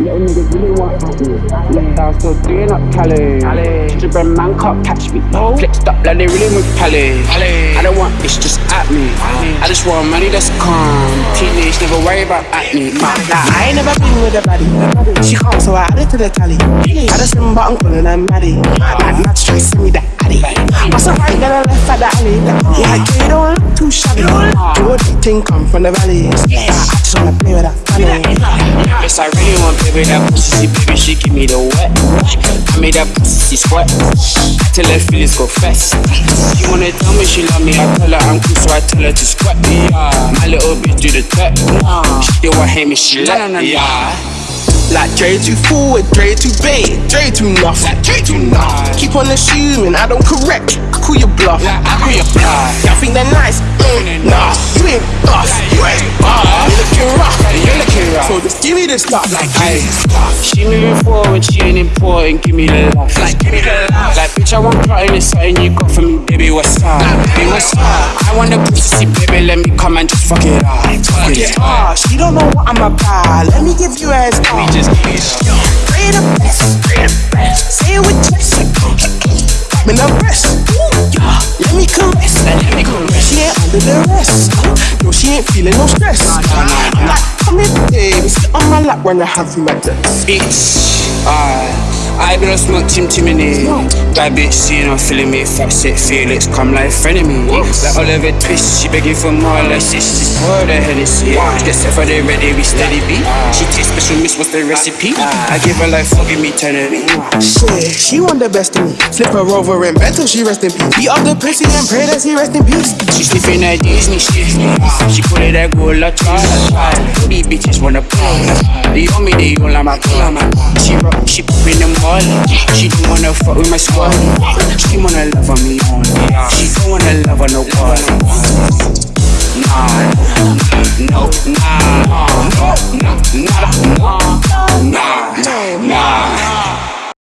Little niggas really want me. Left out still doing up Cali. Gingerbread man can't catch me. Flexed up like they really with Cali. I don't want this just at me. I just want money that's calm. Teenage never worry about acne. Nah, I ain't never been with a baddie. She calm, so I added to the tally. I just remember I'm calling her Maddie. Like, not try to send me that addy. What's up, right? Then I left at the alley. Yeah, you don't look too shabby. Your thing come from the valleys. I just wanna play with that funny. Yes, I really want baby that pussy, baby. She give me the wet. I made that pussy sweat. Till her feelings go fast. She wanna tell me she love me. I tell her I'm cool, so I tell her to squat me. My little bitch do the tech. She still want hate me, she let me. Yeah. Like Dre too forward, Dre too bait, Dre too nuff, like Dre too nuff. Keep on assuming I don't correct, I call you bluff. I call you bluff. Y'all think they're nice? Mm, nah, you ain't us, you ain't So just give me the stuff, like hey. She moving forward, she ain't important. Give me the love, like give me the love. Like bitch, I want plotting it's something you got for me, baby. What's up? Baby, what's up? I want the pussy, baby. Let me come and just fuck it up. Fuck it up. She don't know what I'm about. Let me give you a star. Just give me some. Pray the best, the rest. No, she ain't feeling no stress. Like, come here, baby. Sit on my lap when I have you at the Bitch. I be no smoke Tim Timony Bad bitch seeing I'm feeling me. Fat shit, Felix come like frenemy. Like Oliver Twist She begging for more. Like sisters Pour the Hennessy Get set for the ready we steady beat She taste special miss what's the recipe? I give her like forgive me eternity Shit she want the best of me. Flip her over and bed till she rest in peace. Beat up the pussy and pray that she rest in peace. She sniffing that Disney shit She call it that gold la child These bitches wanna play. They on me they all on my call She rock she popping them all She don't wanna fuck with my squad. She wanna love on me only. She don't wanna love on no one